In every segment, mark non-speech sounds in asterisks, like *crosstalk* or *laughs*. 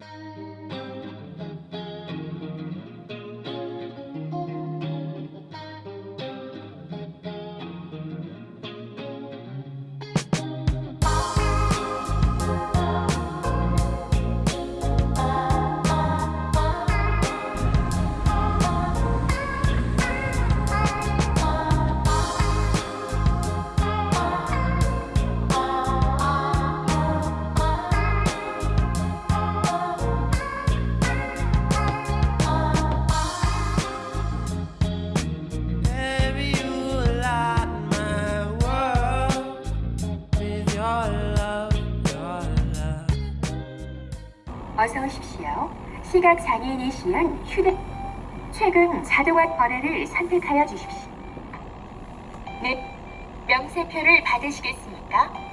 Bye. 어서 오십시오. 시각 장애인이시면 휴대 최근 자동화 거래를 선택하여 주십시오. 네, 명세표를 받으시겠습니까?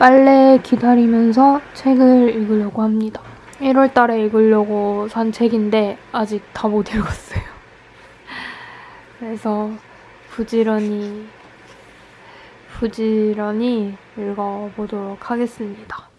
빨래 기다리면서 책을 읽으려고 합니다. 1월 달에 읽으려고 산 책인데 아직 다 못 읽었어요. *laughs* 그래서 부지런히 부지런히 읽어보도록 하겠습니다.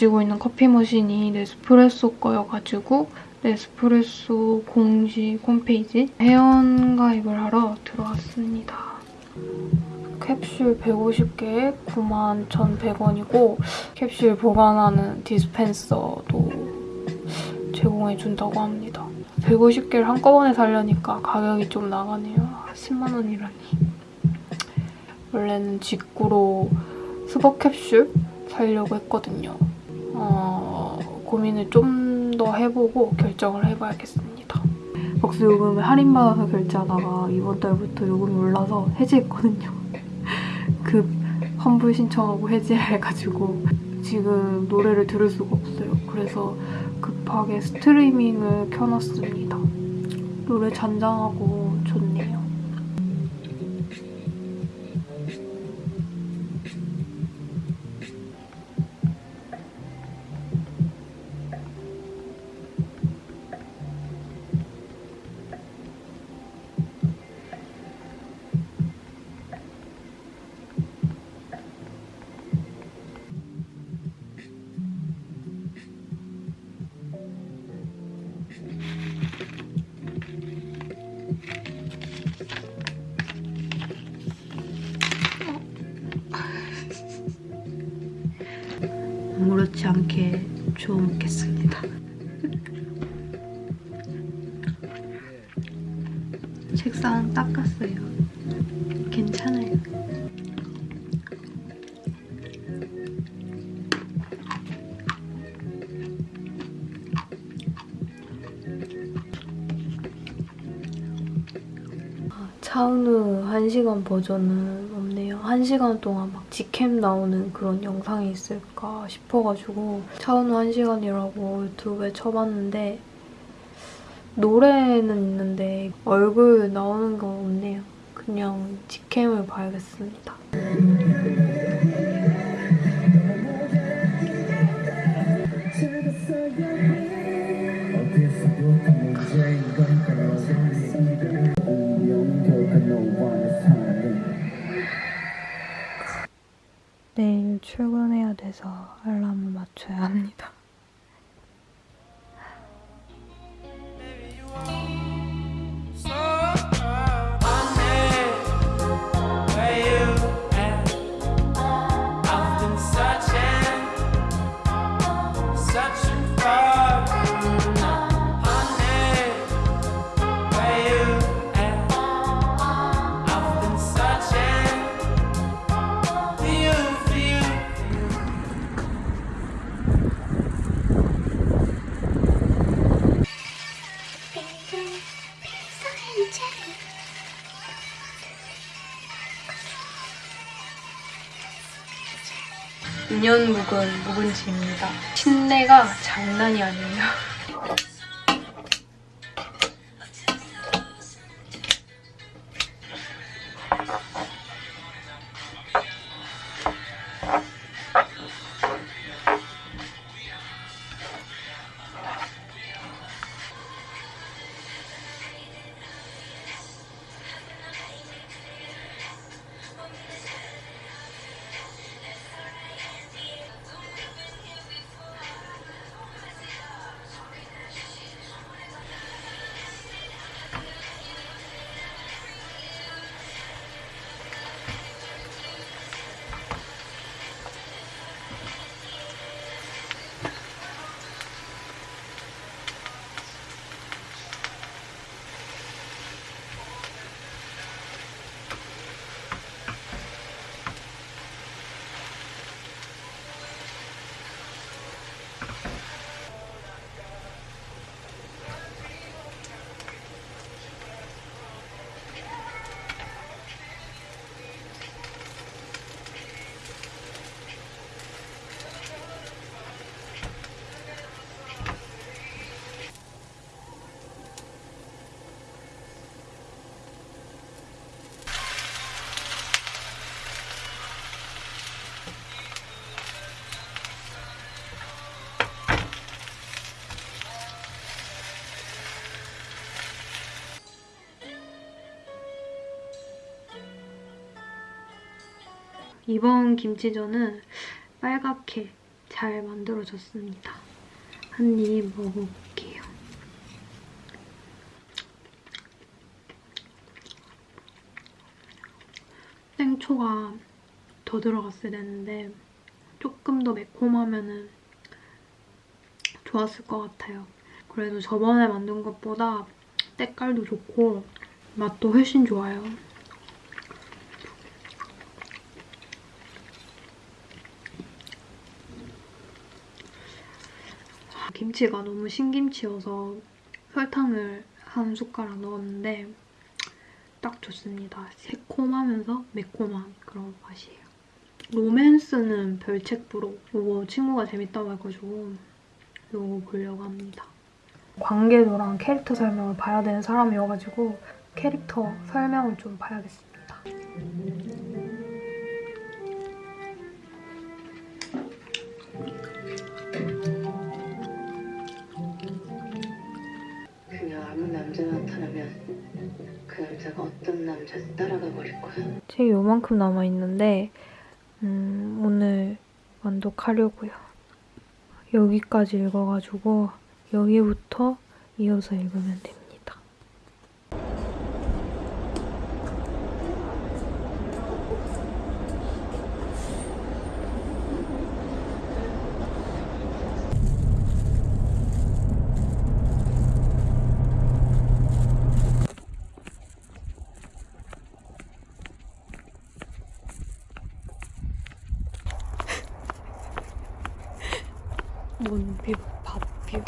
가지고 있는 커피 머신이 네스프레소 거여가지고 네스프레소 공식 홈페이지 회원 가입을 하러 들어왔습니다. 캡슐 150개에 91,100원이고 캡슐 보관하는 디스펜서도 제공해준다고 합니다. 150개를 한꺼번에 사려니까 가격이 좀 나가네요. 10만 원이라니. 원래는 직구로 스버 캡슐 사려고 했거든요. 어, 고민을 좀 더 해보고 결정을 해봐야겠습니다. 박수 요금을 할인받아서 결제하다가 이번 달부터 요금이 올라서 해지했거든요. *laughs* 급 환불 신청하고 해지해가지고 지금 노래를 들을 수가 없어요. 그래서 급하게 스트리밍을 켜놨습니다. 노래 잔잔하고 책상 닦았어요. 괜찮아요. 차은우 1시간 버전은. 1시간 동안 막 직캠 나오는 그런 영상이 있을까 싶어가지고 차은우 1시간이라고 유튜브에 쳐봤는데 노래는 있는데 얼굴 나오는 건 없네요. 그냥 직캠을 봐야겠습니다. 돼서 알람을 맞춰야 합니다. 묵은 묵은지입니다. 신내가 장난이 아니에요. *laughs* 이번 김치전은 빨갛게 잘 만들어졌습니다. 한 입 먹어볼게요. 생초가 더 들어갔어야 되는데 조금 더 매콤하면 좋았을 것 같아요. 그래도 저번에 만든 것보다 때깔도 좋고 맛도 훨씬 좋아요. 김치가 너무 신김치여서 설탕을 한 숟가락 넣었는데 딱 좋습니다. 새콤하면서 매콤한 그런 맛이에요. 로맨스는 별책부로 이거 친구가 재밌다고 해가지고 이거 보려고 합니다. 관계도랑 캐릭터 설명을 봐야 되는 사람이어가지고 캐릭터 설명을 좀 봐야겠습니다. 자든 따라가 버릴 거야. 책이 요만큼 남아있는데 음, 오늘 완독하려고요. 여기까지 읽어가지고 여기부터 이어서 읽으면 됩니다. 문뷰 밥뷰입니다.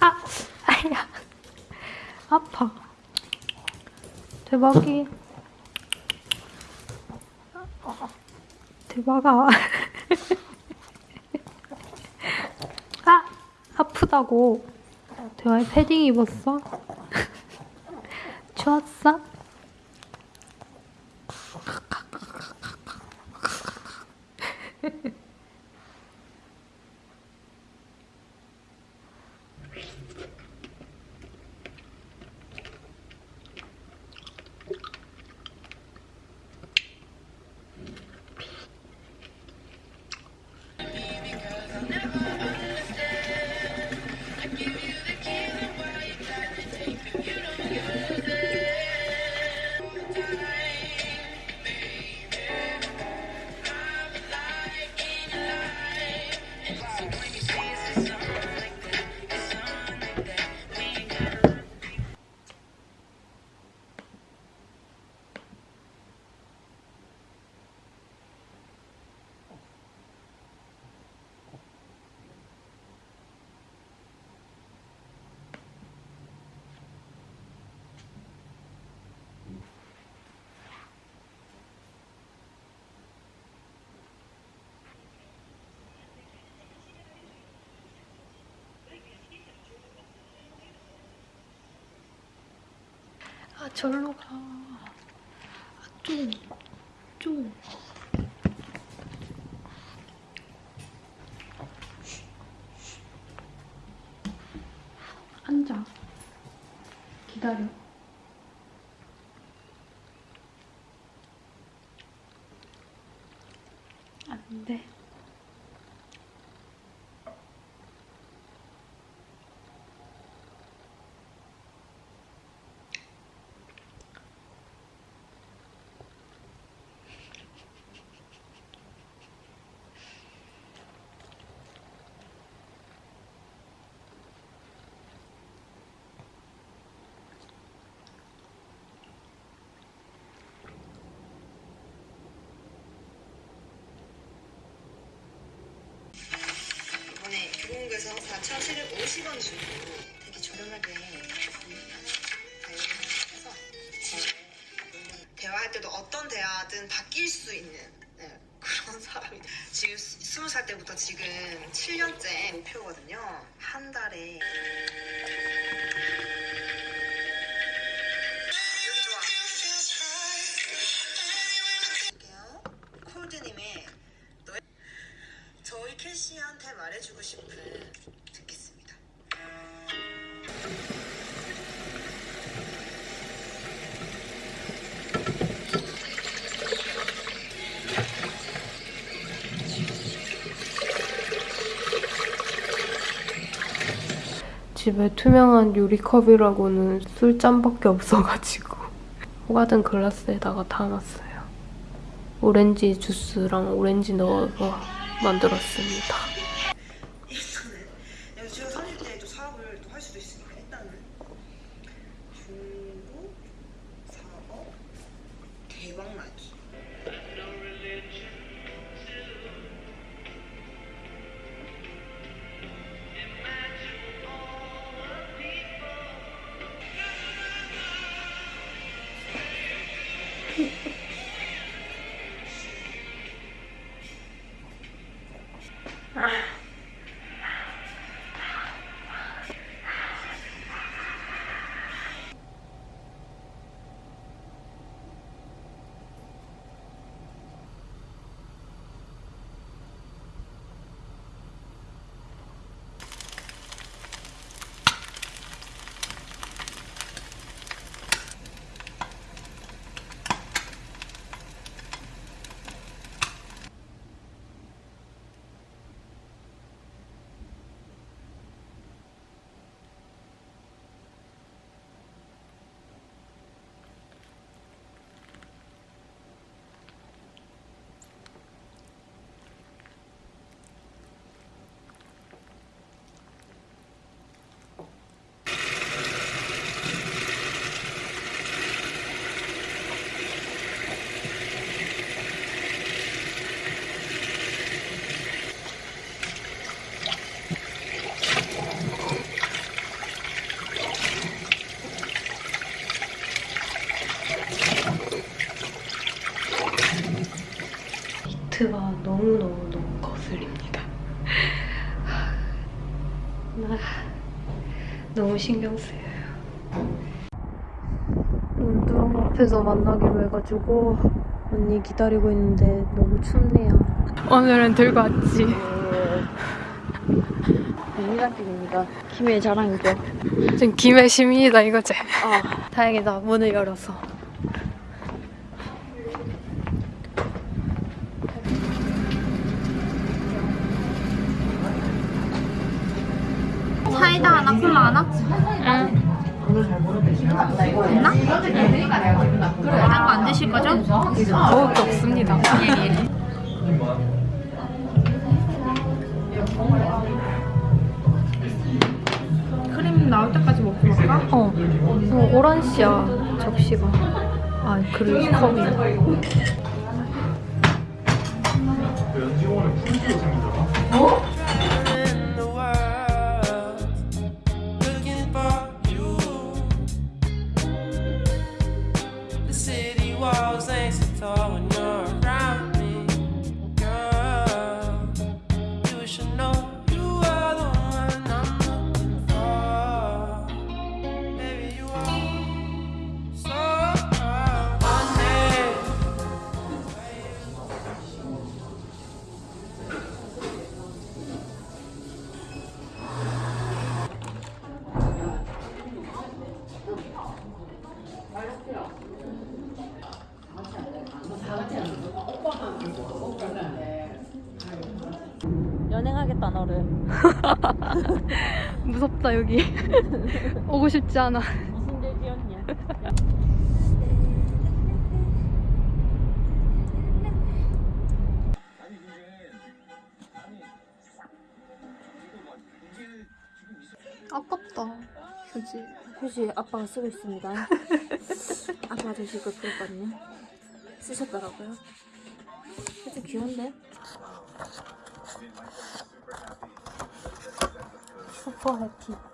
아, 아야, 아파. 대박이. 이렇게 막아. 아! 아프다고. 대화에 패딩 입었어? *laughs* 좋았어? 절로 가. 아, 좀, 좀. 앉아. 기다려. 안 돼. 교공국에서 4,750원 주고 되게 저렴하게 다이어트해서. 대화할 때도 어떤 대화든 바뀔 수 있는 네, 그런 *laughs* 사람이 지금 스무 살 때부터 지금 7년째 목표거든요. 한 달에 집에 투명한 유리컵이라고는 술잔밖에 없어가지고 *laughs* 호가든 글라스에다가 담았어요. 오렌지 주스랑 오렌지 넣어서 만들었습니다. Ah. 이트가 너무너무너무 거슬립니다. 아, 너무 신경 쓰여요. 운동 앞에서 만나기로 해가지고 언니 기다리고 있는데 너무 춥네요. 오늘은 들고 왔지. 국민학교입니다. 김해 자랑이죠. 지금 김해 시민이다 이거지? 아 다행이다 문을 열어서. 사이다 하 나, 콜라 하나? 응. 됐나? 다른 거안 드실 거죠? 먹을 게 없습니다. 크림 나올 때까지 먹고 갈까? 어. 어 오란시야 접시가. 아 그리고 컵이. in 무섭다 여기. *laughs* 오고 싶지 않아. 무슨 얘기였냐? 아깝다. 그지. 휴지 아빠가 쓰고 있습니다. 아빠가 드실 걸 그랬거든요. 쓰셨더라고요. *laughs* 휴지 귀여운데? porra aqui.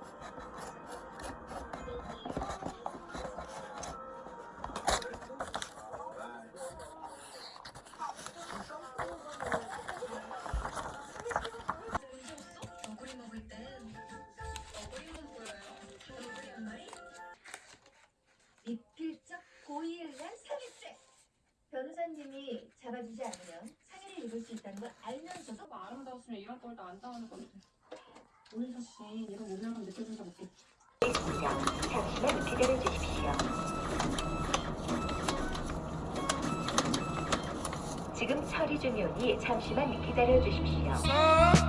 잠시만 기다려 주십시오.